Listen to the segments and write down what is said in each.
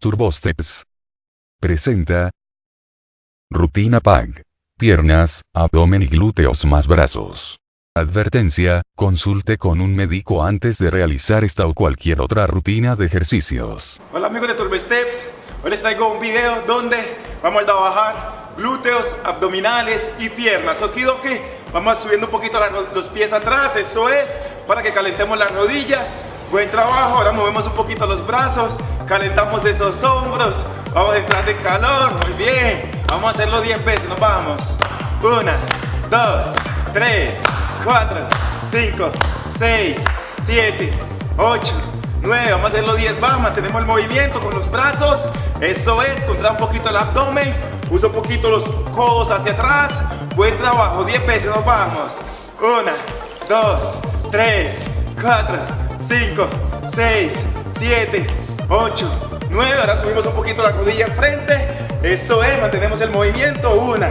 Turbosteps. Presenta. Rutina PAG. Piernas, abdomen y glúteos más brazos. Advertencia, consulte con un médico antes de realizar esta o cualquier otra rutina de ejercicios. Hola amigos de Turbosteps, hoy les traigo un video donde vamos a trabajar glúteos, abdominales y piernas. Okidoki, vamos subiendo un poquito los pies atrás, eso es, para que calentemos las rodillas. Buen trabajo, ahora movemos un poquito los brazos, calentamos esos hombros, vamos a entrar de calor, muy bien. Vamos a hacerlo 10 veces, nos vamos. 1, 2, 3, 4, 5, 6, 7, 8, 9, vamos a hacerlo 10 más, mantenemos el movimiento con los brazos, eso es, contrae un poquito el abdomen, usa un poquito los codos hacia atrás, buen trabajo, 10 veces, nos vamos. 1, 2, 3, 4, 5, 6, 7, 8, 9, ahora subimos un poquito la rodilla al frente, eso es, mantenemos el movimiento, 1,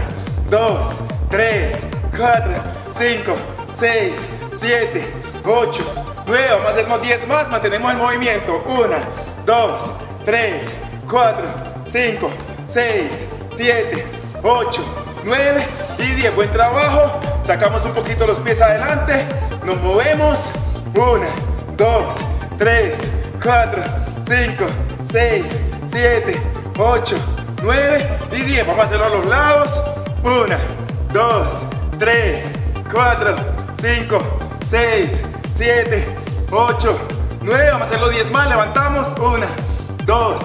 2, 3, 4, 5, 6, 7, 8, 9, vamos a hacernos 10 más, mantenemos el movimiento, 1, 2, 3, 4, 5, 6, 7, 8, 9 y 10, buen trabajo, sacamos un poquito los pies adelante, nos movemos, 1, 2, 3, 4, 5, 6, 7, 8, 9 y 10. Vamos a hacerlo a los lados. 1, 2, 3, 4, 5, 6, 7, 8, 9. Vamos a hacerlo 10 más. Levantamos. 1, 2,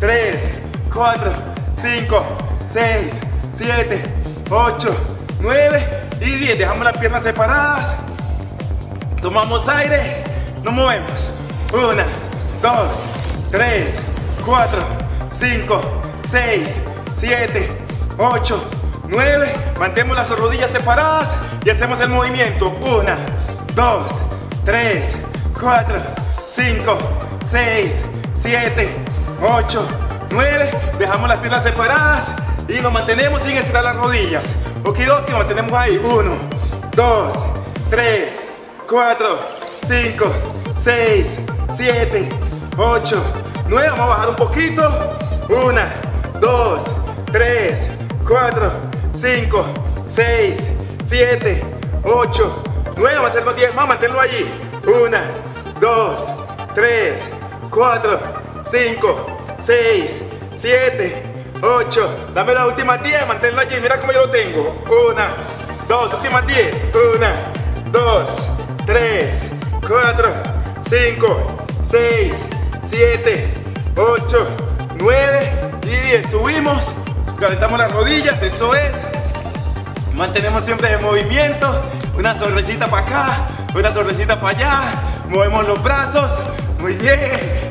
3, 4, 5, 6, 7, 8, 9 y 10. Dejamos las piernas separadas. Tomamos aire. Nos movemos. 1, 2, 3, 4, 5, 6, 7, 8, 9. Mantenemos las rodillas separadas y hacemos el movimiento. 1, 2, 3, 4, 5, 6, 7, 8, 9. Dejamos las piernas separadas y nos mantenemos sin estirar las rodillas. Okidoki, mantenemos ahí. 1, 2, 3, 4, 5, 6, 7, 8, 9. Vamos a bajar un poquito. 1, 2, 3, 4, 5, 6, 7, 8, 9. Vamos a hacer los 10 más, manténlo allí. 1, 2, 3, 4, 5, 6, 7, 8. Dame la última 10, manténlo allí. Mira cómo yo lo tengo. 1, 2, últimas 10. 1, 2, 3, 4, 5, 6, 7, 8, 9 y 10. Subimos, calentamos las rodillas, eso es. Mantenemos siempre el movimiento. Una sonrisita para acá, una sonrisita para allá. Movemos los brazos. Muy bien.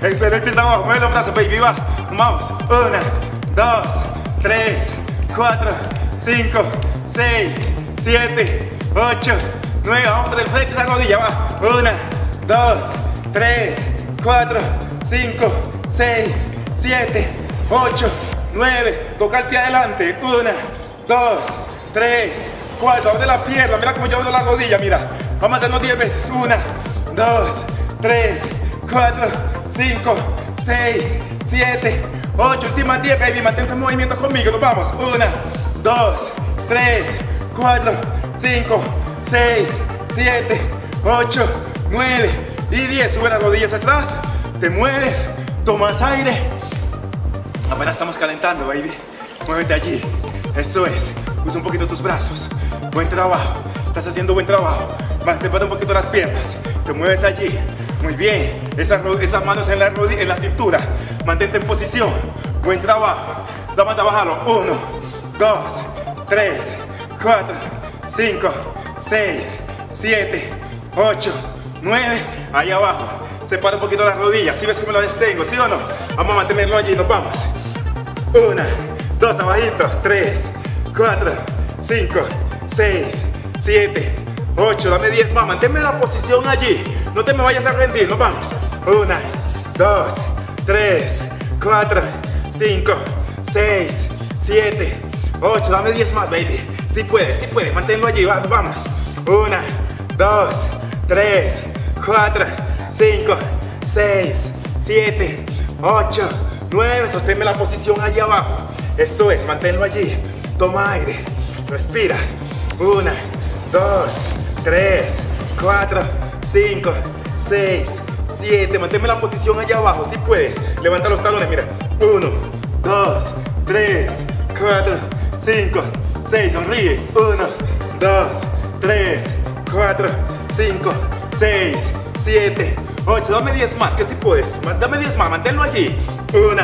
Excelente trabajo. Mueve los brazos, baby. Va. Vamos. Una, dos, tres, cuatro, cinco, seis, siete, ocho, nueve. Vamos por el frente esa rodilla. Va. Una, dos, tres, cuatro, cinco, seis, siete, 8, 9, toca el pie adelante, 1, 2, 3, 4, abre la pierna, mira cómo yo abro la rodilla, mira, vamos a hacerlo 10 veces, 1, 2, 3, 4, 5, 6, 7, 8, últimas 10, baby, mantente en movimiento conmigo, nos vamos, 1, 2, 3, 4, 5, 6, 7, 8, 9 y 10, sube las rodillas atrás, te mueves, tomas aire, Apenas estamos calentando, baby. Muévete allí. Eso es. Usa un poquito tus brazos. Buen trabajo. Estás haciendo buen trabajo. Mantén un poquito las piernas. Te mueves allí. Muy bien. Esas, esas manos en la, en la cintura. Mantente en posición. Buen trabajo. Vamos a bajarlo. Uno, dos, tres, cuatro, cinco, seis, siete, ocho, nueve. Ahí abajo. Separa un poquito las rodillas. Si ves cómo lo tengo? ¿Sí o no? Vamos a mantenerlo allí. Nos vamos. Una, dos abajito, tres, cuatro, cinco, seis, siete, ocho, dame diez más, manténme la posición allí, no te me vayas a rendir, nos vamos. Una, dos, tres, cuatro, cinco, seis, siete, ocho, dame diez más, baby. Si puedes, si puedes, manténlo allí, vamos. Una, dos, tres, cuatro, cinco, seis, siete, ocho, 9, sosténme la posición allí abajo. Eso es, manténlo allí. Toma aire, respira. 1, 2, 3, 4, 5, 6, 7. Manténme la posición allá abajo, si puedes. Levanta los talones, mira. 1, 2, 3, 4, 5, 6. Sonríe. 1, 2, 3, 4, 5, 6, 7, 8. Dame 10 más, que si puedes. Dame 10 más, manténlo allí. 1,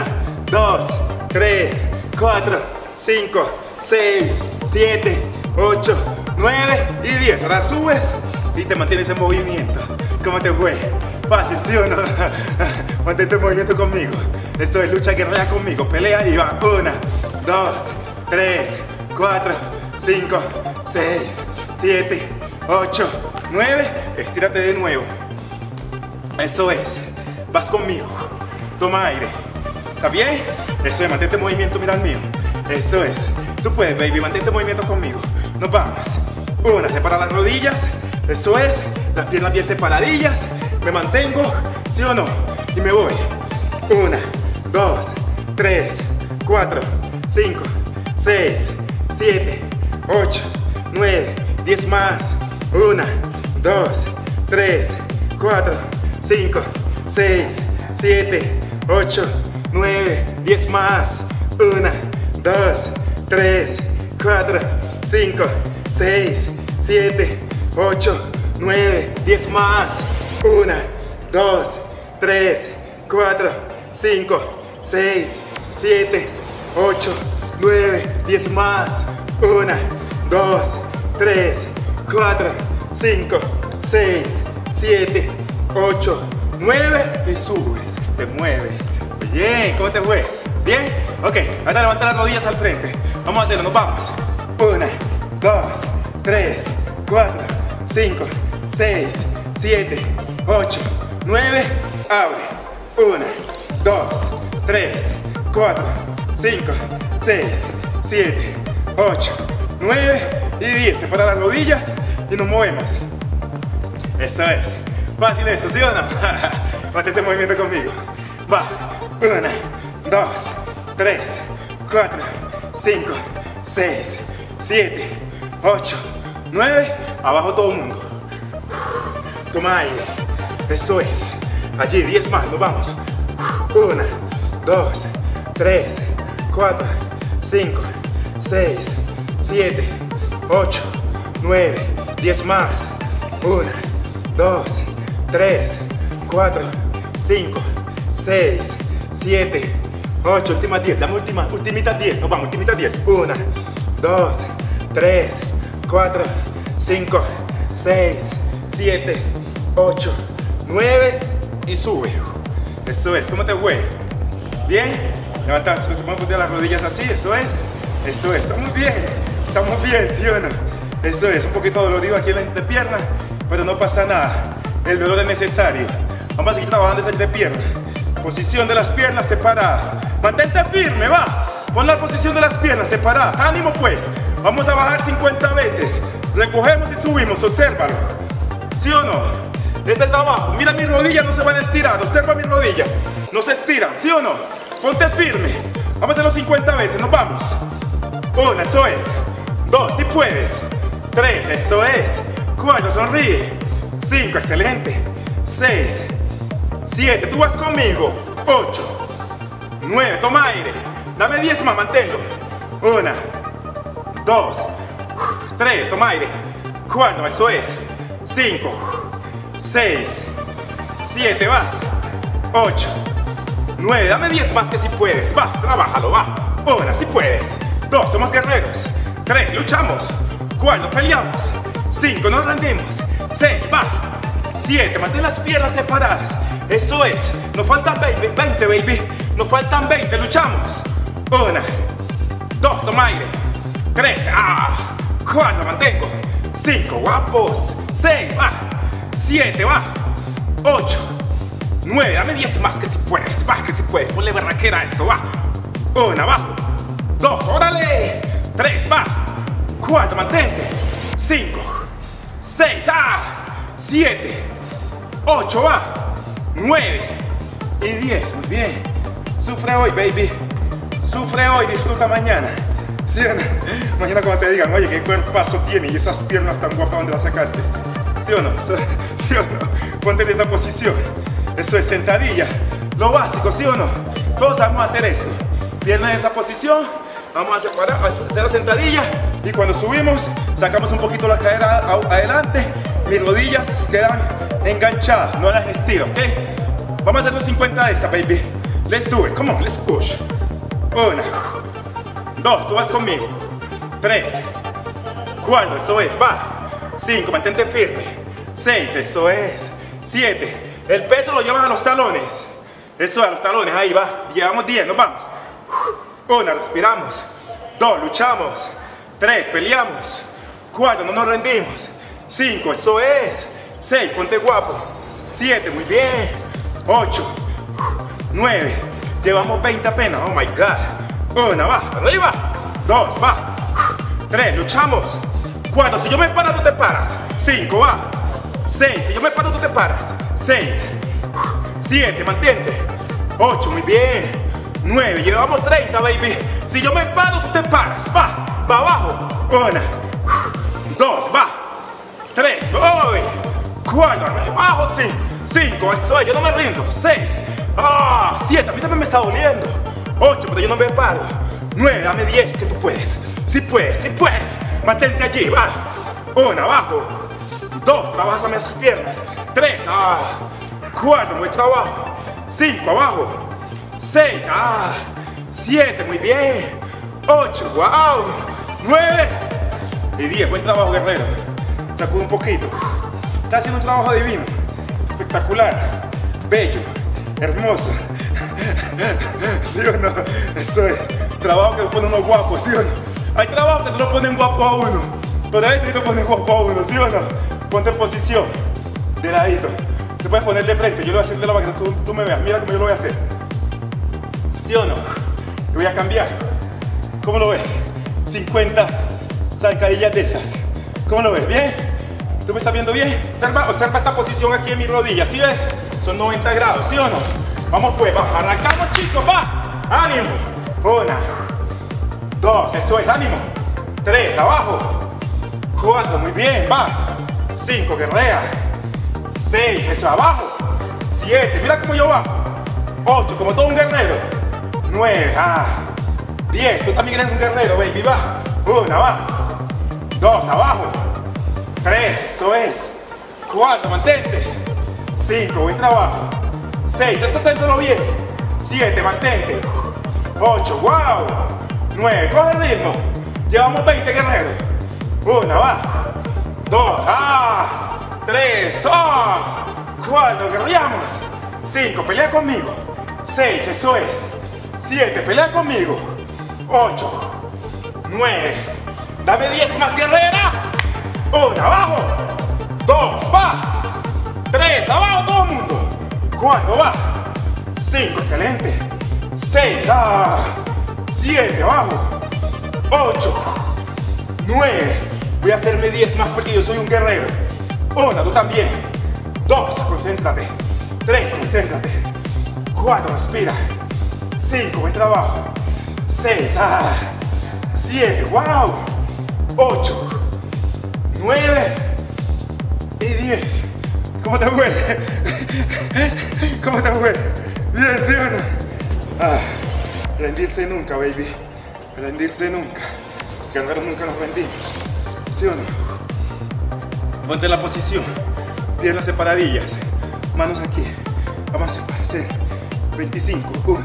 2, 3, 4, 5, 6, 7, 8, 9 y 10. Ahora subes y te mantienes en movimiento. ¿Cómo te fue? Fácil, ¿sí o no? Mantente en movimiento conmigo. Eso es lucha guerrera conmigo. Pelea y va. 1, 2, 3, 4, 5, 6, 7, 8, 9. Estírate de nuevo. Eso es. Vas conmigo. Toma aire. ¿Está bien? Eso es. Mantente en movimiento. Mira el mío. Eso es. Tú puedes, baby. Mantente en movimiento conmigo. Nos vamos. Una, separa las rodillas. Eso es. Las piernas bien separadillas. Me mantengo. ¿Sí o no? Y me voy. Una, dos, tres, cuatro, cinco, seis, siete, ocho, nueve, diez más. Una, dos, tres, cuatro, cinco, seis, siete, ocho, nueve, diez más. Una, dos, tres, cuatro, cinco, seis, siete, ocho, nueve, diez más. Una, dos, tres, cuatro, cinco, seis, siete, ocho, nueve, diez más. Una, dos, tres, cuatro, cinco, seis, siete, ocho, nueve y subes, te mueves. Bien, ¿cómo te fue? ¿Bien? Ok, ahora levanta las rodillas al frente. Vamos a hacerlo, nos vamos. Una, dos, tres, cuatro, cinco, seis, siete, ocho, nueve. Abre. Una, dos, tres, cuatro, cinco, seis, siete, ocho, nueve y diez. Separa las rodillas y nos movemos. Eso es. Fácil esto, ¿sí o no? Mantente en movimiento conmigo. Va. Una, dos, tres, cuatro, cinco, seis, siete, ocho, nueve. Abajo todo el mundo. Toma aire. Eso es. Allí, diez más. Nos vamos. Una, dos, tres, cuatro, cinco, seis, siete, ocho, nueve, diez más. Una, dos, tres, cuatro, cinco, seis, siete, ocho, últimas diez, dame última, ultimitas diez, nos vamos, ultimitas diez, una, dos, tres, cuatro, cinco, seis, siete, ocho, nueve y sube. Eso es, ¿cómo te fue? ¿Bien? Levanta, vamos a las rodillas así, eso es, eso es, estamos bien, estamos bien, ¿sí o no? Eso es, un poquito dolorido aquí en la pierna, pero no pasa nada, el dolor es necesario. Vamos a seguir trabajando esa de pierna. Posición de las piernas separadas. Mantente firme, va. Pon la posición de las piernas separadas. Ánimo pues. Vamos a bajar 50 veces. Recogemos y subimos, obsérvalo. ¿Sí o no? Este está abajo. Mira mis rodillas, no se van a estirar. Observa mis rodillas. No se estiran, ¿sí o no? Ponte firme. Vamos a hacerlo 50 veces, nos vamos. Una, eso es. Dos, si puedes. Tres, eso es. Cuatro, sonríe. Cinco, excelente. Seis, siete, tú vas conmigo. Ocho, nueve, toma aire. Dame diez más, manténlo. Una, dos, tres, toma aire. Cuatro, eso es. Cinco, seis, siete, vas. Ocho, nueve, dame diez más que si puedes. Va, trabájalo, va. Una, si puedes. Dos, somos guerreros. Tres, luchamos. Cuatro, peleamos. Cinco, nos rendimos. Seis, va. Siete, mantén las piernas separadas. Eso es. Nos faltan 20, 20, baby. Nos faltan 20, luchamos. Una, dos, toma aire. Tres, ah. Cuatro, mantengo. Cinco, guapos. Seis, va. Siete, va. Ocho, nueve, dame diez más que si puedes. Va, que si puedes. Ponle barraquera a esto, va. Una, abajo. Dos, órale. Tres, va. Cuatro, mantente. Cinco, seis, ah. Siete, ocho, va. 9 y 10, muy bien. Sufre hoy, baby. Sufre hoy, disfruta mañana. ¿Sí? Mañana cuando te digan, oye, qué cuerpazo tiene y esas piernas tan guapas, ¿dónde las sacaste? ¿Sí o no? ¿Sí o no? Ponte en esta posición. Eso es sentadilla. Lo básico, ¿sí o no? Todos vamos a hacer eso. Pierna en esta posición. Vamos a separar, hacer la sentadilla. Y cuando subimos, sacamos un poquito la cadera adelante. Mis rodillas quedan enganchadas, no las estiro, ¿ok? Vamos a hacer los 50 de esta, baby. Let's do it. Come on, let's push. Una. Dos, tú vas conmigo. Tres. Cuatro, eso es, va. Cinco, mantente firme. Seis, eso es. Siete. El peso lo llevan a los talones. Eso es, a los talones, ahí va. Llevamos diez, nos vamos. Una, respiramos. Dos, luchamos. Tres, peleamos. Cuatro, no nos rendimos. Cinco, eso es. Seis, ponte guapo. Siete, muy bien. Ocho. 9, llevamos 20 apenas, oh my god. Una, va, arriba. Dos, va. Tres, luchamos. Cuatro, si yo me paro, tú te paras. Cinco, va. Seis, si yo me paro, tú te paras. Seis. Siete, mantente. Ocho, muy bien. Nueve, llevamos 30, baby. Si yo me paro, tú te paras. Va, va abajo. Una. Dos, va. Tres, voy. Cuatro, abajo, sí. Cinco, eso es, yo no me rindo. Seis. ¡Ah! Siete, a mí también me está doliendo. Ocho, pero yo no me paro. Nueve, dame diez, que tú puedes. Si puedes, si puedes. Mantente allí, va. Una, abajo. Dos, trabajas esas piernas. Tres, ah. Cuatro, muy trabajo. Cinco, abajo. Seis, ah. Siete, muy bien. Ocho, wow. Nueve. Y diez, buen trabajo, guerrero. Sacudo un poquito. Está haciendo un trabajo divino. Espectacular. Bello hermoso. ¿Sí o no? Eso es. Trabajo que lo pone uno guapo, ¿sí o no? Hay trabajo que te lo ponen guapo a uno. Pero ahí te lo ponen guapo a uno, ¿sí o no? Ponte en posición. De ladito. Te puedes poner de frente. Yo lo voy a hacer de la para tú, me veas. Mira cómo yo lo voy a hacer. ¿Sí o no? Lo voy a cambiar. ¿Cómo lo ves? 50 zancadillas de esas. ¿Cómo lo ves? ¿Bien? ¿Tú me estás viendo bien? Observa, observa esta posición aquí en mi rodilla. ¿Sí ves? Son 90 grados, ¿sí o no? Vamos pues, va. Arrancamos chicos, va. Ánimo. Una. Dos, eso es, ánimo. Tres, abajo. Cuatro, muy bien, va. Cinco, guerrea. Seis, eso, abajo. Siete, mira cómo yo bajo. Ocho, como todo un guerrero. Nueve, ah. Diez, tú también eres un guerrero, baby, va. Una, va. Dos, abajo. Tres, eso es. Cuatro, mantente. 5, buen trabajo. 6, estás haciéndolo bien. 7, mantente. 8, wow. 9, coge el ritmo. Llevamos 20 guerreros. 1, va. 2, ah. 3, ah. 4, guerreamos. 5, pelea conmigo. 6, eso es. 7, pelea conmigo. 8, 9, dame 10 más guerrera. 1, abajo. 2, va. 3, abajo todo el mundo. 4, va. 5, excelente. 6, ah. 7, abajo. 8, 9. Voy a hacerme 10 más porque yo soy un guerrero. 1, tú también. 2, concéntrate. 3, concéntrate. 4, respira. 5, buen trabajo. 6, ah. 7, wow. 8, 9 y 10. ¿Cómo te fue? ¿Cómo te fue? Bien, ¿sí o no? Ah, rendirse nunca, baby. Rendirse nunca. Guerreros nunca nos rendimos. ¿Sí o no? La posición. Piernas separadillas. Manos aquí. Vamos a hacer 25. 1,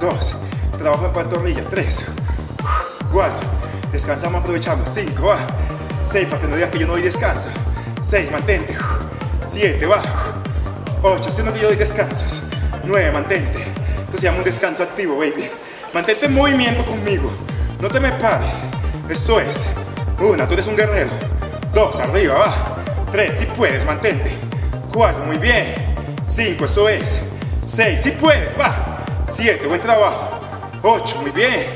2. Trabajo en pantorrillas. 3, 4. Descansamos, aprovechamos. 5, 6, para que no digas que yo no doy descanso. 6, mantente. 7, va. 8, haciendo que yo doy descansos. 9, mantente. Esto se llama un descanso activo, baby. Mantente en movimiento conmigo. No te me pares. Eso es. 1, tú eres un guerrero. 2, arriba, va. 3, si puedes, mantente. 4, muy bien. 5, eso es. 6, si puedes, va. 7, buen trabajo. 8, muy bien.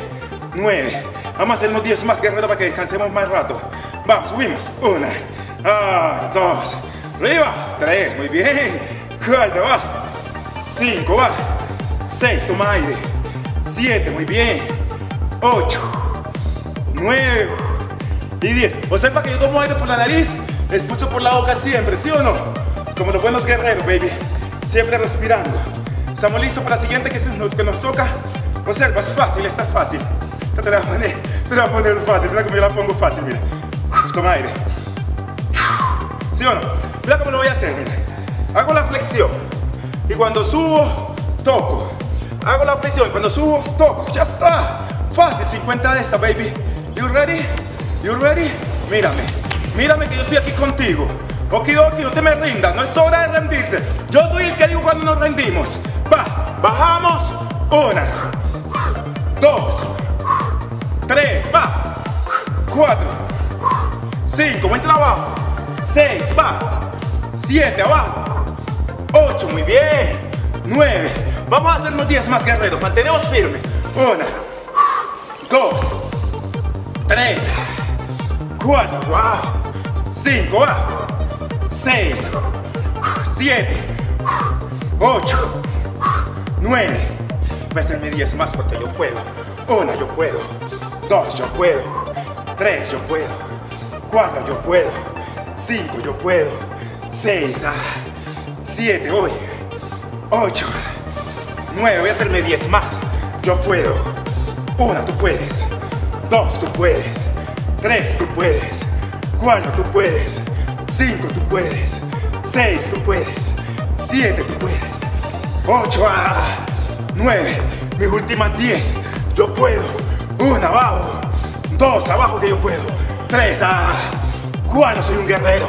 9, vamos a hacer unos 10 más guerreros para que descansemos más rato. Vamos, subimos. 1, ah, 2, Arriba. Tres. Muy bien. Cuatro. Va. Cinco. Va. 6, toma aire. 7, muy bien. 8, 9 y 10. Observa que yo tomo aire por la nariz, expulso por la boca siempre, ¿sí o no? Como los buenos guerreros, baby. Siempre respirando. ¿Estamos listos para la siguiente que, que nos toca? Observa, es fácil, está fácil. Te la voy a poner, te la voy a poner fácil. Mira cómo yo la pongo fácil, mira. Toma aire. ¿Sí o no? Mira cómo lo voy a hacer, mira. Hago la flexión. Y cuando subo, toco. Hago la flexión. Y cuando subo, toco. Ya está. Fácil, 50 de esta, baby. You ready? You ready? Mírame. Mírame que yo estoy aquí contigo. Okidoki, no te me rindas. No es hora de rendirse. Yo soy el que digo cuando nos rendimos. Va. Bajamos. Una. Dos. Tres. Va. Cuatro. Cinco. Vente abajo. Seis. Va. Siete. Abajo. 8, muy bien. 9. Vamos a hacernos 10 más guerreros. Mantenemos firmes. 1, 2, 3, 4, wow. 5, 6, 7, 8, 9. Voy a hacerme 10 más porque yo puedo. 1, yo puedo. 2, yo puedo. 3, yo puedo. 4, yo puedo. 5, yo puedo. 6, ah. 7, voy. 8, 9, voy a hacerme 10 más. Yo puedo. 1, tú puedes. 2, tú puedes. 3, tú puedes. 4, tú puedes. 5, tú puedes. 6, tú puedes. 7, tú puedes. 8, 9, mis últimas 10. Yo puedo. 1, abajo. 2, abajo que yo puedo. 3, 4, soy un guerrero.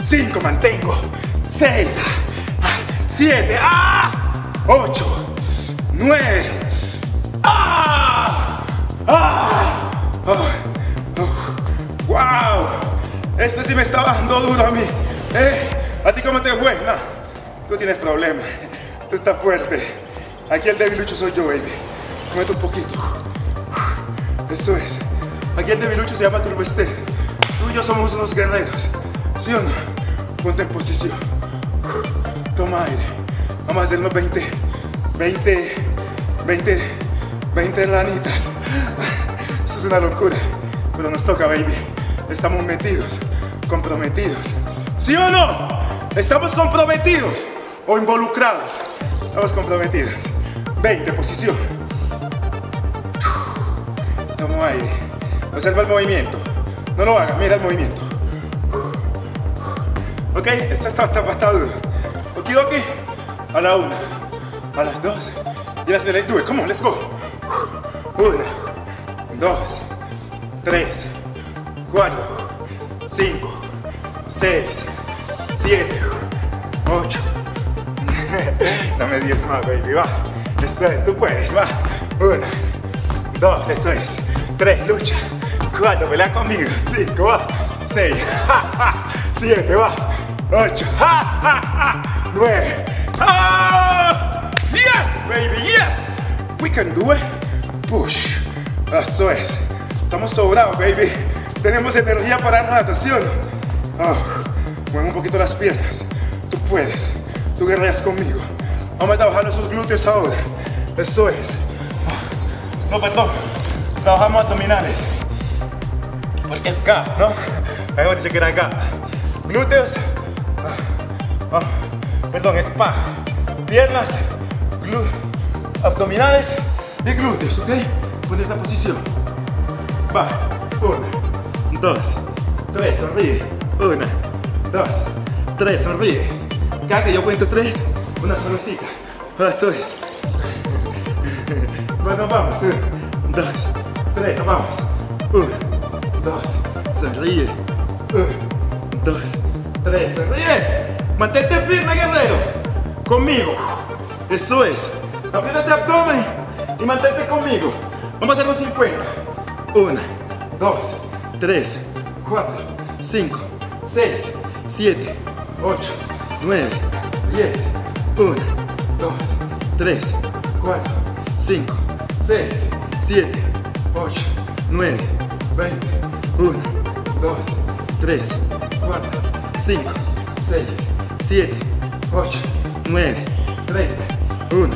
5, mantengo. 6, 7, ¡ah! 8, 9, ¡ah! ¡ah! Este sí me estaba dando duro a mí. ¿Eh? ¿A ti cómo te fue? No, tú tienes problemas. Tú estás fuerte. Aquí el debilucho soy yo, baby. Comete un poquito. Eso es. Aquí el debilucho se llama Turbeste. Tú y yo somos unos guerreros. ¿Sí o no? Ponte en posición. Toma aire. Vamos a hacernos 20, 20, 20, 20 lanitas. Esto es una locura. Pero nos toca, baby. Estamos metidos, comprometidos. ¿Sí o no? ¿Estamos comprometidos o involucrados? Estamos comprometidos. 20, posición. Tomo aire. Observa el movimiento. No lo haga, mira el movimiento. Ok, esta está, está, está duro. Okidoki. A la una, a las dos. Y las. Do it. Come on, let's go. Una, dos, tres, cuatro, cinco, seis, siete, ocho. Dame diez más, baby. Va. Eso es, tú puedes. Va. Una, dos, eso es. Tres, lucha. Cuatro, pelea conmigo. Cinco, va. Seis, siete, va. Ocho, nueve. Ah, yes, baby, yes. We can do it. Push. Eso es. Estamos sobrados, baby. Tenemos energía para rato, ¿sí o no? Oh, mueve un poquito las piernas. Tú puedes. Tú guerreas conmigo. Vamos a trabajar esos glúteos ahora. Eso es. Oh, no, perdón. Trabajamos abdominales. Porque es gap, ¿no? Mejor dicho que era gap. Glúteos. Oh, perdón, es pa. Piernas, abdominales y glúteos, ¿ok? Pon esta posición. Va. Una, dos, tres, sonríe. Una, dos, tres, sonríe. Cada que yo cuento tres, una sonrisita. Eso es. Bueno, vamos. Un, dos, tres, vamos. Uno, dos, sonríe. Uno, dos, tres, sonríe. Mantente firme, guerrero. Conmigo. Eso es. Aprieta ese abdomen y mantente conmigo. Vamos a hacer los 50. 1, 2, 3, 4, 5, 6, 7, 8, 9, 10. 1, 2, 3, 4, 5, 6, 7, 8, 9, 20. 1, 2, 3, 4, 5, 6, 7, 8, 9, 30. 1,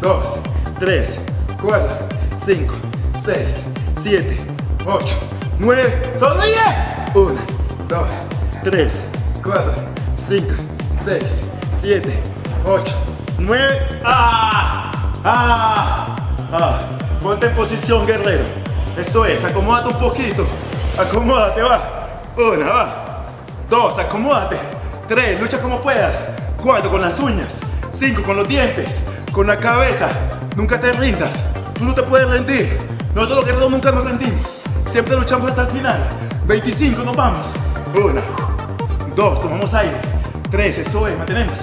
2, 3, 4, 5, 6, 7, 8, 9. ¡Sonríe! 1, 2, 3, 4, 5, 6, 7, 8, 9. ¡Ah! ¡Ah! ¡Ah! Ponte en posición, guerrero. Eso es, acomódate un poquito. Acomódate, va. Una, va. Dos, acomódate. Tres, lucha como puedas. Cuatro, con las uñas. Cinco, con los dientes. Con la cabeza. Nunca te rindas. Tú no te puedes rendir. Nosotros los guerreros nunca nos rendimos. Siempre luchamos hasta el final. 25, nos vamos. Una, dos, tomamos aire. Tres, eso es, mantenemos.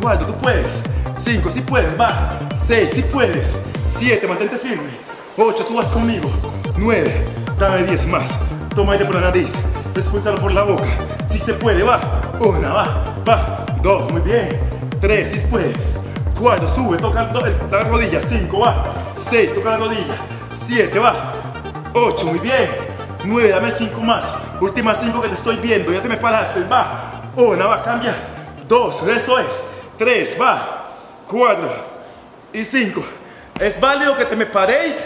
Cuatro, tú puedes. Cinco, si puedes, va. Seis, si puedes. Siete, mantente firme. Ocho, tú vas conmigo. Nueve, dame diez más. Toma aire por la nariz. Expulsalo por la boca. Si se puede, va. Una, va, va. Dos, muy bien. Tres, si puedes. Cuatro, sube, toca la rodilla. Cinco, va. Seis, toca la rodilla. Siete, va. Ocho, muy bien. Nueve, dame cinco más. Últimas cinco que te estoy viendo. Ya te me paraste, va. Una, va, cambia. Dos, eso es. Tres, va. Cuatro y cinco. Es válido que te me paréis,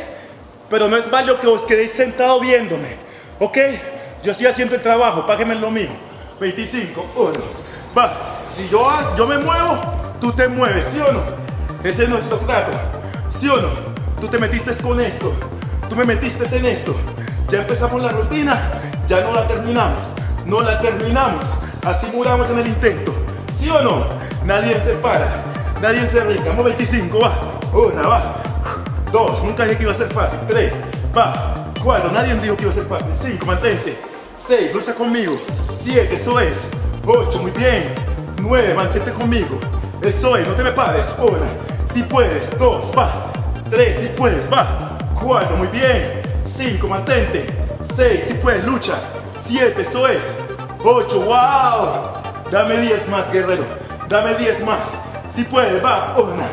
pero no es válido que os quedéis sentado viéndome. ¿Ok? Yo estoy haciendo el trabajo, páguenme lo mío. 25, 1, va. Si yo, yo me muevo, tú te mueves, ¿sí o no? Ese es nuestro trato, ¿sí o no? Tú te metiste con esto, tú me metiste en esto. Ya empezamos la rutina, ya no la terminamos, no la terminamos. Así muramos en el intento, ¿sí o no? Nadie se para, nadie se rinde. Vamos 25, va. Una, va. Dos, nunca dije que iba a ser fácil. Tres, va. Cuatro, nadie dijo que iba a ser fácil. Cinco, mantente. Seis, lucha conmigo. Siete, eso es. Ocho, muy bien. Nueve, mantente conmigo. Eso es, no te me pares. Una, si puedes. Dos, va. Tres, si puedes, va. Cuatro, muy bien. Cinco, mantente. Seis, si puedes, lucha. Siete, eso es. Ocho, wow. Dame diez más, guerrero. Dame diez más. Si puedes, va. Una,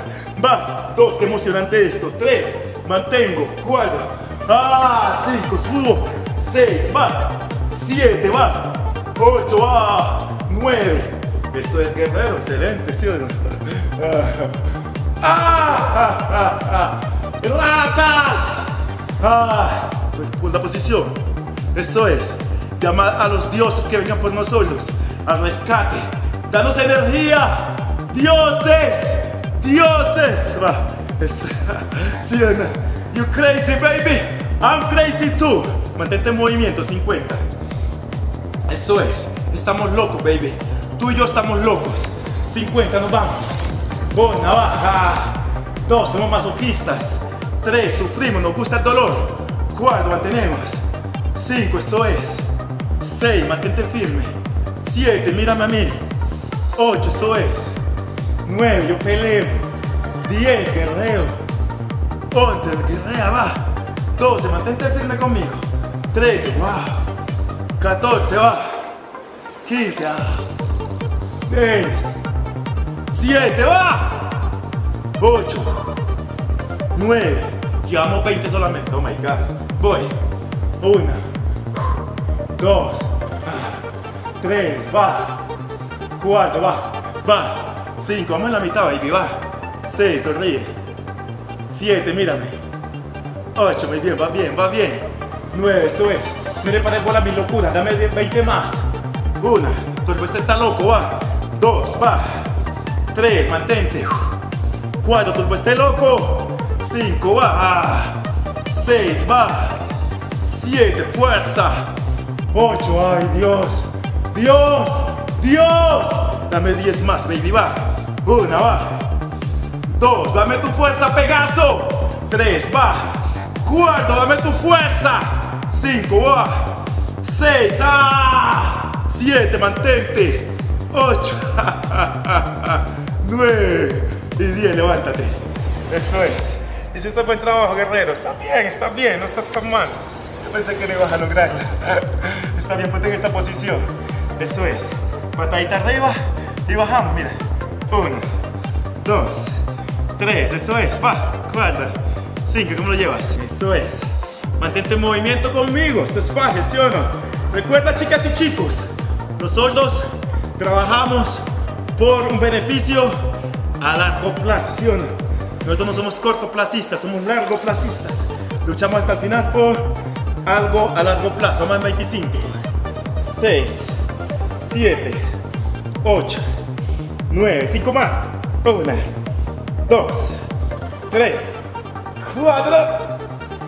va. Dos, qué emocionante esto. Tres, mantengo. Cuatro. Ah, cinco, subo. Seis, va. Siete, va. Ocho, va. Nueve. Eso es guerrero, excelente, ¿sí o no? Ah, ah, ah, ah. ¡Ratas! Ah, la posición. Eso es. Llamar a los dioses que vengan por nosotros. Al rescate. Danos energía. Dioses. Dioses. ¿Sí? You crazy, baby. I'm crazy too. Mantente en movimiento, 50. Eso es. Estamos locos, baby. Tú y yo estamos locos. 50, nos vamos. Una, baja. Dos, somos masoquistas. Tres, sufrimos, nos gusta el dolor. Cuatro, mantenemos. Cinco, eso es. Seis, mantente firme. Siete, mírame a mí. Ocho, eso es. Nueve, yo peleo. Diez, guerrero. Once, guerrea, va. Doce, mantente firme conmigo. Trece, wow. Catorce, va. Quince, ah. Seis. Siete, va. Ocho. 9, llevamos 20 solamente, oh my god. Voy. 1, 2, 3, va. 4, va. Va. 5, vamos en la mitad, baby, va. 6, sonríe. 7, mírame. 8, muy bien, va bien, va bien. 9, eso es. Mire para bola mi locura, dame 20 más. 1, tu respuesta está loco, va. 2, va. 3, mantente. 4, tu respuesta loco. 5, va. 6, va. 7, fuerza. 8, ay Dios. Dios, Dios. Dame 10 más, baby, va. 1, va. 2, dame tu fuerza, Pegaso. 3, va. 4, dame tu fuerza. 5, va. 6, ah. 7, mantente. 8, 9 y 10, levántate. Eso es. Hiciste buen trabajo, guerrero. Está bien, está bien, no está tan mal. Yo pensé que no ibas a lograrlo. Está bien, ponte en esta posición. Eso es. Patadita arriba y bajamos, mira. Uno, dos, tres, eso es. Va, cuatro, cinco, ¿cómo lo llevas? Eso es. Mantente en movimiento conmigo. Esto es fácil, ¿sí o no? Recuerda, chicas y chicos, nosotros trabajamos por un beneficio a largo plazo, ¿sí o no? Nosotros no somos cortoplacistas, somos largoplacistas. Luchamos hasta el final por algo a largo plazo, más 25. 6, 7, 8, 9, 5 más. 1, 2, 3, 4,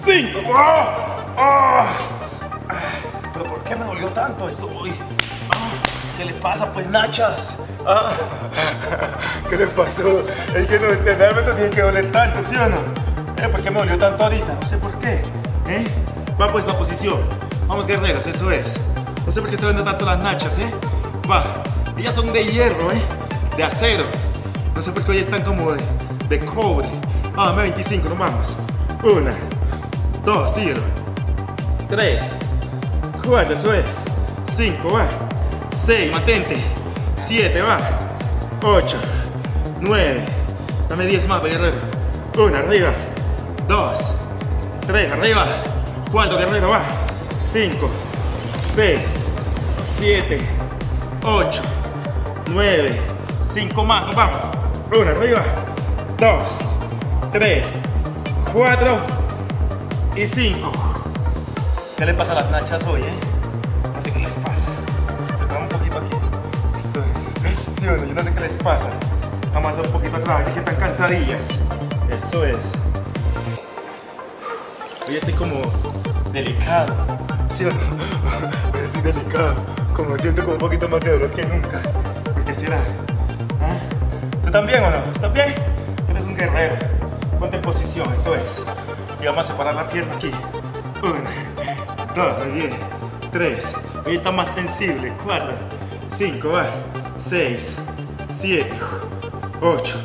5. ¿Pero por qué me dolió tanto esto hoy? Ah, ¿Qué le pasa pues Nachas? Ah, ¿Qué le pasó? Es que no, realmente tiene que doler tanto, ¿sí o no? ¿Eh? ¿Por qué me dolió tanto ahorita? No sé por qué. ¿Eh? Va pues la posición. Vamos guerreros, eso es. No sé por qué te vendo tanto las nachas, ¿eh? Va. Ellas son de hierro, ¿eh? De acero. No sé por qué hoy están como de, de cobre. Vamos, 25, nos vamos. Una, dos, síguelo. Tres, cuatro, eso es. Cinco, va. Seis, mantente. Siete, va. Ocho, nueve. Dame diez más, guerrero. Una, arriba. Dos, tres, arriba. Cuatro, guerrero, va. Cinco, seis, siete, ocho, nueve. Cinco más, nos vamos. Una, arriba. Dos, tres, cuatro y cinco. ¿Qué le pasa a las nachas hoy, eh? No sé qué les pasa. Se traba un poquito aquí. Eso es. Sí, bueno, yo no sé qué les pasa. Vamos a dar un poquito atrás, es que están cansadillas. Eso es. Hoy estoy como delicado. ¿Sí o no? Hoy estoy delicado. Como siento como un poquito más de dolor que nunca. ¿Por qué será? ¿Ah? ¿Tú también o no? ¿Estás bien? Tú eres un guerrero. Ponte en posición, eso es. Y vamos a separar la pierna aquí. Una, dos, muy bien. Tres. Hoy está más sensible. Cuatro, cinco, va. Seis, siete, ocho,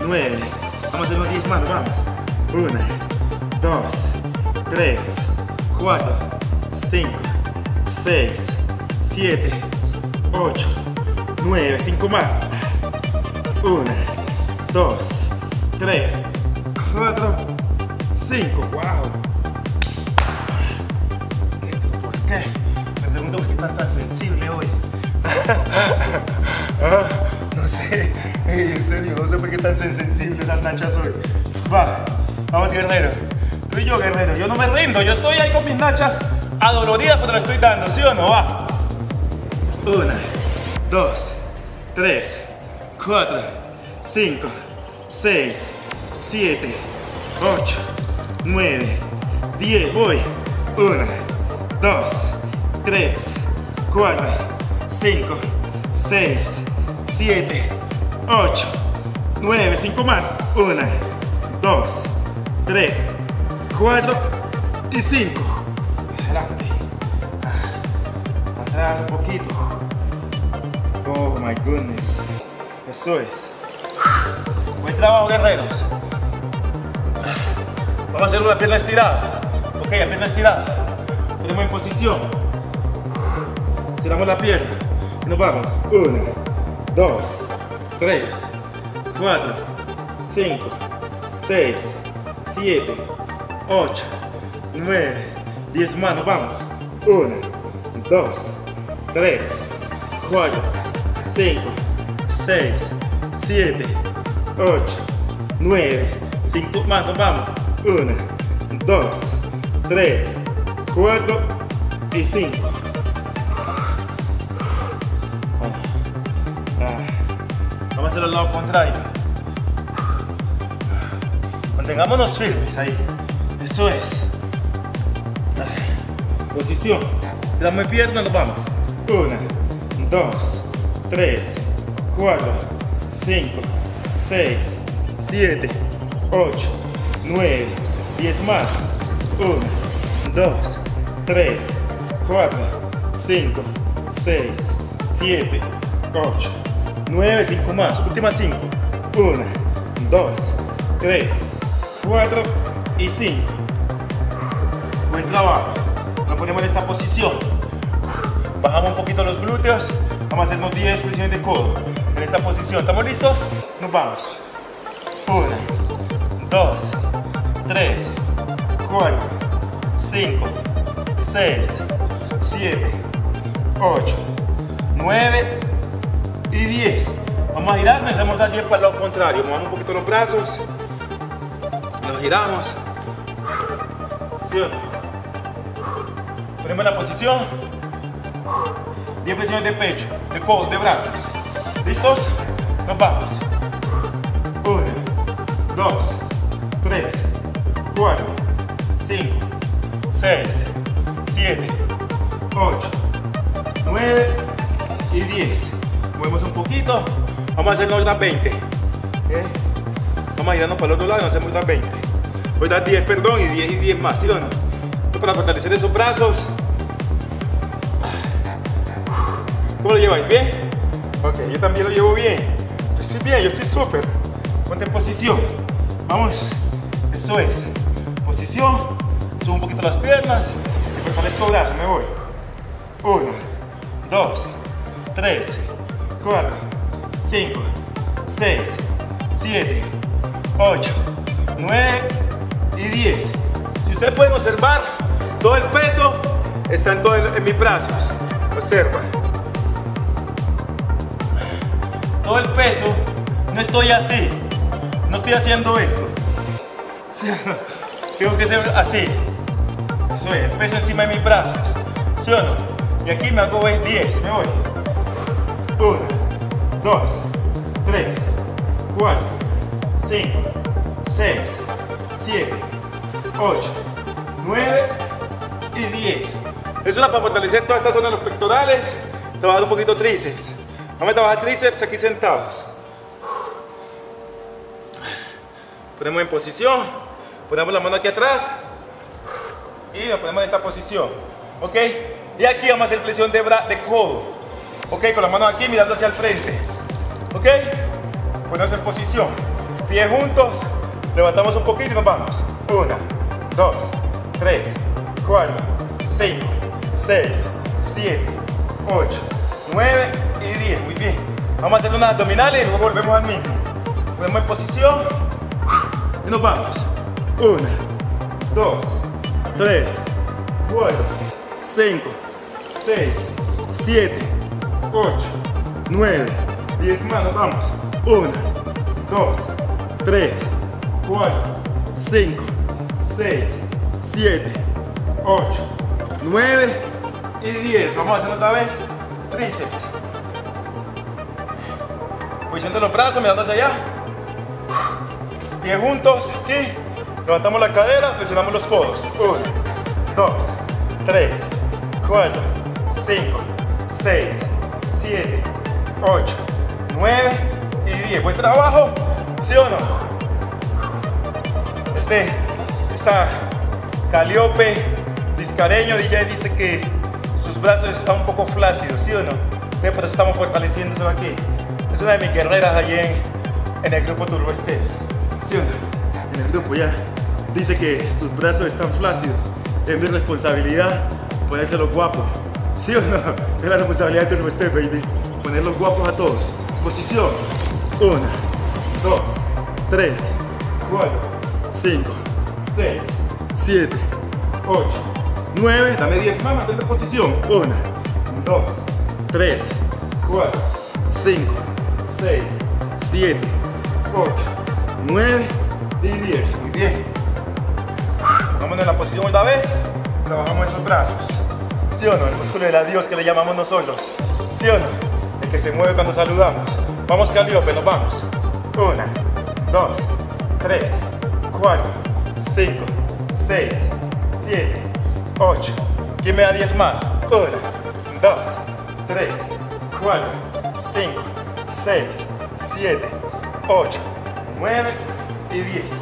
nueve. Vamos a hacer unos diez manos, vamos. Una, dos, tres, cuatro, cinco, seis, siete, ocho, nueve. Cinco más. Una, dos, tres, cuatro, cinco. ¡Wow! ¿Por qué? Me pregunto por qué están tan sensible hoy. No sé, en serio, no sé por qué tan sensibles las nachas hoy. Va, vamos guerrero. Tú y yo, guerrero, yo no me rindo, yo estoy ahí con mis nachas adoloridas porque lo estoy dando, ¿sí o no? Va. Una, dos, tres, cuatro, cinco, seis, siete, ocho, nueve, diez. Voy. Una, dos, tres, cuatro, cinco, seis, siete, ocho, nueve. Cinco más. Una, dos, tres, cuatro y cinco. Adelante. Atrás un poquito. Oh my goodness. Eso es. Buen trabajo, guerreros. Vamos a hacer una pierna estirada. Ok, la pierna estirada. Tenemos en posición. Estiramos la pierna. Nos vamos. Una, 2, 3, 4, 5, 6, 7, 8, 9, 10 manos, vamos. 1, 2, 3, 4, 5, 6, 7, 8, 9, 5 manos, vamos. 1, 2, 3, 4 y 5. lo contrario. Mantengámonos firmes ahí. Eso es. Posición. Dame pierna, nos vamos. Una, dos, tres, cuatro, cinco, seis, siete, ocho, nueve, diez más. Una, dos, tres, cuatro, cinco, seis, siete, ocho, nueve cinco más. Últimas cinco. Una, dos, tres, cuatro y cinco. Buen trabajo. Nos ponemos en esta posición. Bajamos un poquito los glúteos. Vamos a hacernos 10 flexiones de codo. En esta posición. ¿Estamos listos? Nos vamos. Una, dos, tres, cuatro, cinco, seis, siete, ocho, nueve y diez. Vamos a girarnos y hacemos las 10 para el lado contrario. Movamos un poquito los brazos. Nos giramos. ¿Sí Ponemos la posición. 10 presiones de pecho, de codo, de brazos. ¿Listos? Nos vamos. 1, 2, 3, 4, 5, 6, 7, 8, 9 y 10. Movemos un poquito. Vamos a hacer otras 20. Vamos a irnos para el otro lado y hacemos otras 20. Voy a dar 10, perdón, y 10 y 10 más, ¿sí o no? Esto para fortalecer esos brazos. ¿Cómo lo lleváis? ¿Bien? Ok, yo también lo llevo bien. Yo estoy bien, yo estoy súper. Ponte en posición. Vamos. Eso es. Posición. Subo un poquito las piernas. Y fortalezco brazos. Me voy. 1, 2, 3, 4, 5, 6, 7, 8, 9 y 10. Si ustedes pueden observar, todo el peso está en, todo en mis brazos. Observa. Todo el peso, no estoy así. No estoy haciendo eso. Tengo que ser así. Eso es, el peso encima de mis brazos. ¿Sí o no? Y aquí me hago 10, me voy. 1, 2, 3, 4, 5, 6, 7, 8, 9 y 10. Eso es para fortalecer toda esta zona de los pectorales, trabajar un poquito tríceps. Vamos a trabajar tríceps aquí sentados. Ponemos en posición, ponemos la mano aquí atrás y nos ponemos en esta posición. ¿Ok? Y aquí vamos a hacer flexión de, de codo. Ok, con las manos aquí mirando hacia el frente. Ok, ponemos en posición. Pies juntos, levantamos un poquito y nos vamos. Una, dos, tres, cuatro, cinco, seis, siete, ocho, nueve y diez. Muy bien. Vamos a hacer unas abdominales y luego volvemos al mismo. Ponemos en posición y nos vamos. Una, dos, tres, cuatro, cinco, 6, 7, 8, 9, 10 manos, vamos. 1, 2, 3, 4, 5, 6, 7, 8, 9 y 10. Vamos a hacerlo otra vez. Tríceps. De los brazos, mirando hacia allá. Pies juntos, aquí. Levantamos la cadera, flexionamos los codos. 1, 2, 3, 4, 5, 6, 7, 8, 9 y 10. Buen trabajo, ¿sí o no? Este, esta Caliope Discareño DJ dice que sus brazos están un poco flácidos, ¿sí o no? Por eso estamos fortaleciendo aquí. Es una de mis guerreras allí en, en el grupo Turbo Steps, ¿sí o no? En el grupo ya dice que sus brazos están flácidos. Es mi responsabilidad los guapos. ¿Sí o no? Es la responsabilidad de nuestro baby. Ponerlos guapos a todos. Posición. 1, 2, 3, 4, 5, 6, 7, 8, 9. Dame 10 más, mantente en posición. 1, 2, 3, 4, 5, 6, 7, 8, 9 y 10. Muy bien. Vámonos en la posición otra vez. Trabajamos esos brazos. ¿Sí o no? El músculo del adiós que le llamamos nosotros. ¿Sí o no? Que se mueve cuando saludamos. Vamos Caliope, nos vamos. Una, dos, tres, cuatro, cinco, seis, siete, ocho. ¿Quién me da diez más? Una, dos, tres, cuatro, cinco, seis, siete, ocho, nueve y diez.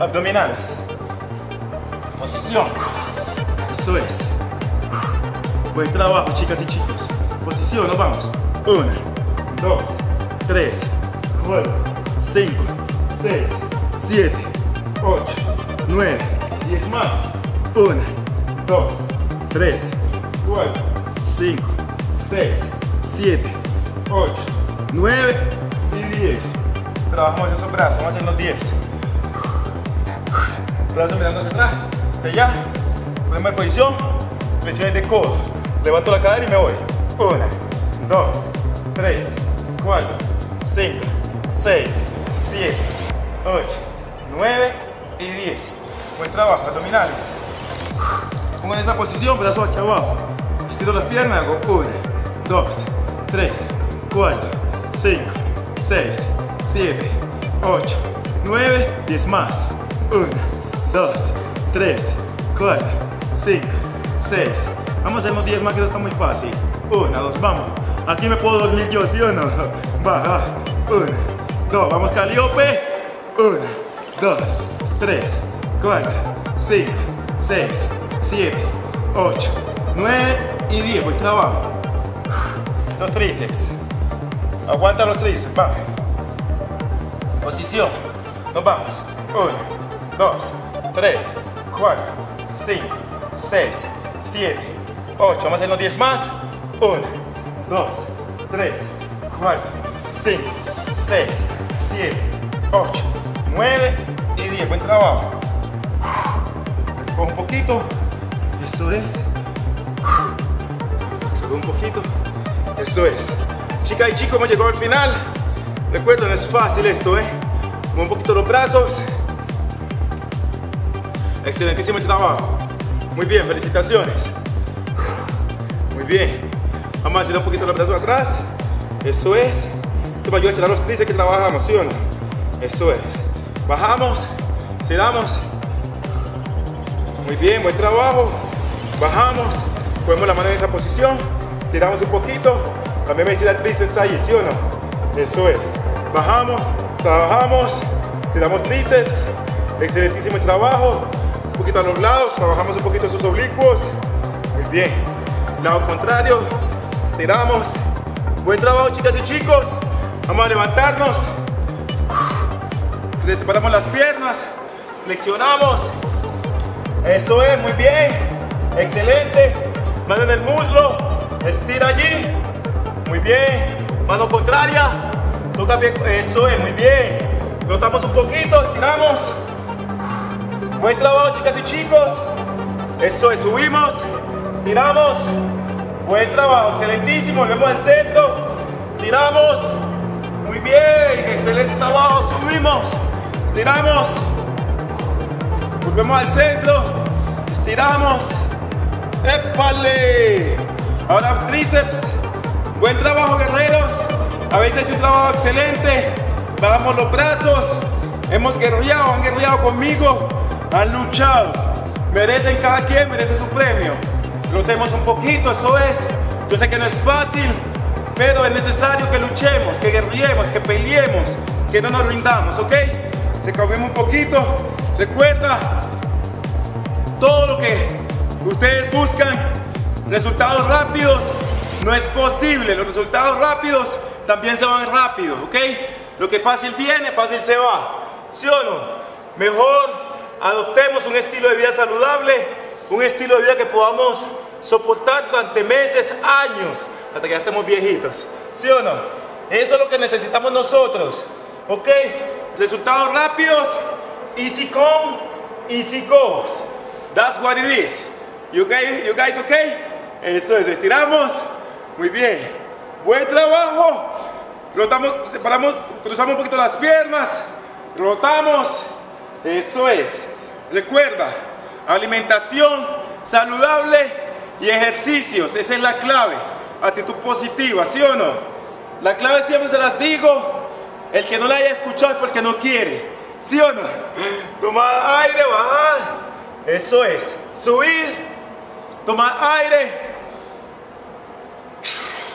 Abdominales. Posición. Eso es. Buen trabajo, chicas y chicos. Posición, nos vamos. 1, 2, 3, 4, 5, 6, 7, 8, 9, 10 más. 1, 2, 3, 4, 5, 6, 7, 8, 9 y 10. Trabajamos esos brazos, vamos a hacer los 10. Brazos mirando hacia atrás, hacia allá. Ponemos en posición, flexiones de codo. Levanto la cadera y me voy. 1, 2, 3, 4, 5, 6, 7, 8, 9 y 10. Buen trabajo, abdominales. Pongo en esta posición, brazo hacia abajo. Estiro las piernas, hago 1, 2, 3, 4, 5, 6, 7, 8, 9, 10 más. 1, 2, 3, 4, 5, 6. Vamos a hacer unos 10 más que eso está muy fácil. 1, 2, vamos. Aquí me puedo dormir yo, ¿sí o no? Baja. 1, 2, vamos Caliope. 1, 2, 3, 4, 5, 6, 7, 8, 9 y 10. Buen trabajo. Los tríceps. Aguanta los tríceps. Va. Posición. Nos vamos. 1, 2, 3, 4, 5, 6, 7, 8. Vamos a hacer los 10 más. 1, 2, 3, 4, 5, 6, 7, 8, 9 y 10. Buen trabajo. Un poquito. Eso es. Sube un poquito. Eso es. Chicas y chicos, hemos llegado al final. Recuerden, es fácil esto, ¿eh? Un poquito los brazos. Excelentísimo trabajo. Muy bien, felicitaciones. Muy bien. Vamos a hacer un poquito los brazos atrás. Eso es. Esto me ayuda a echar los tríceps que trabajamos, ¿sí o no? Eso es. Bajamos, tiramos. Muy bien, buen trabajo. Bajamos, ponemos la mano en esa posición, tiramos un poquito. También me estira el tríceps ahí, ¿sí o no? Eso es. Bajamos, trabajamos, tiramos tríceps. Excelentísimo trabajo. Un poquito a los lados, trabajamos un poquito sus oblicuos. Muy bien. Lado contrario, estiramos. Buen trabajo, chicas y chicos. Vamos a levantarnos. Separamos las piernas. Flexionamos. Eso es, muy bien. Excelente. Mano en el muslo. Estira allí. Muy bien. Mano contraria. Toca bien. Eso es, muy bien. Rotamos un poquito, estiramos. Buen trabajo, chicas y chicos. Eso es, subimos. Estiramos. Buen trabajo, excelentísimo. Volvemos al centro. Estiramos. Muy bien. Excelente trabajo. Subimos. Estiramos. Volvemos al centro. Estiramos. ¡Épale! Ahora tríceps. Buen trabajo, guerreros. Habéis hecho un trabajo excelente. Bajamos los brazos. Hemos guerreado, han guerreado conmigo. Han luchado. Merecen cada quien, merece su premio. Rotemos un poquito, eso es. Yo sé que no es fácil, pero es necesario que luchemos, que guerriemos, que peleemos, que no nos rindamos, ¿ok? Se cambiemos un poquito. Recuerda, todo lo que ustedes buscan, resultados rápidos, no es posible. Los resultados rápidos también se van rápido, ¿ok? Lo que fácil viene, fácil se va. ¿Sí o no? Mejor adoptemos un estilo de vida saludable, un estilo de vida que podamos soportar durante meses, años, hasta que ya estemos viejitos. ¿Sí o no? Eso es lo que necesitamos nosotros. ¿Ok? Resultados rápidos, easy come, easy goes. That's what it is. You guys, you guys okay? Eso es, estiramos. Muy bien. Buen trabajo. Rotamos, separamos, cruzamos un poquito las piernas. Rotamos. Eso es. Recuerda, alimentación saludable y ejercicios. Esa es la clave. Actitud positiva, ¿sí o no? La clave siempre se las digo. El que no la haya escuchado es porque no quiere. ¿Sí o no? Tomar aire, bajar. Eso es. Subir. Tomar aire.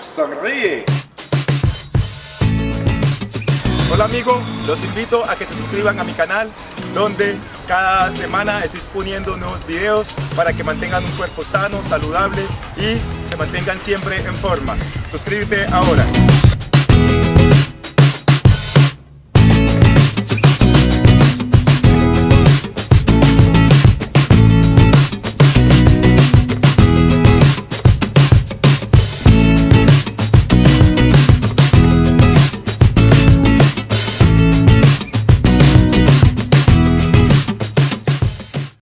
Sonríe. Hola amigos, los invito a que se suscriban a mi canal donde cada semana estoy poniendo nuevos videos para que mantengan un cuerpo sano, saludable y se mantengan siempre en forma. Suscríbete ahora.